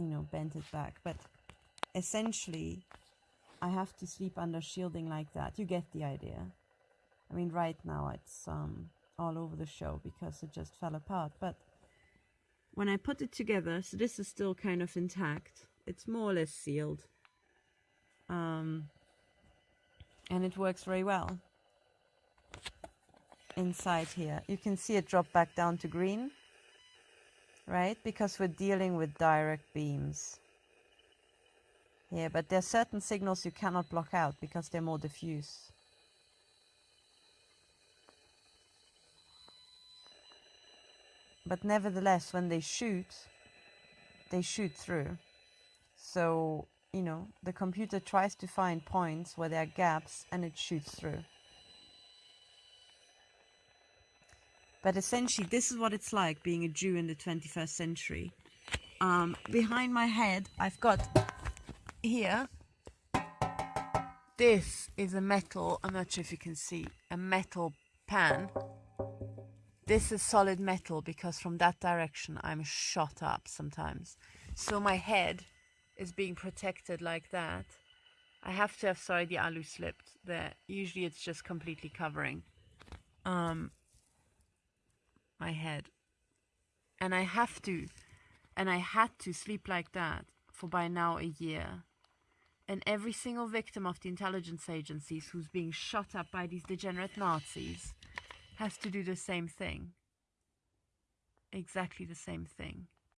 you know, bent it back. But essentially, I have to sleep under shielding like that. You get the idea. I mean, right now it's um, all over the show because it just fell apart. But when I put it together, so this is still kind of intact. It's more or less sealed. Um, and it works very well. Inside here, you can see it drop back down to green, right? Because we're dealing with direct beams. Yeah, but there are certain signals you cannot block out because they're more diffuse. But nevertheless, when they shoot, they shoot through. So, you know, the computer tries to find points where there are gaps and it shoots through. But essentially, this is what it's like being a Jew in the 21st century. Um, behind my head, I've got here, this is a metal, I'm not sure if you can see, a metal pan. This is solid metal because from that direction I'm shot up sometimes. So my head is being protected like that. I have to have, sorry, the alu slipped there. Usually it's just completely covering um, my head. And I have to, and I had to sleep like that for by now a year and every single victim of the intelligence agencies who's being shot up by these degenerate Nazis has to do the same thing. Exactly the same thing.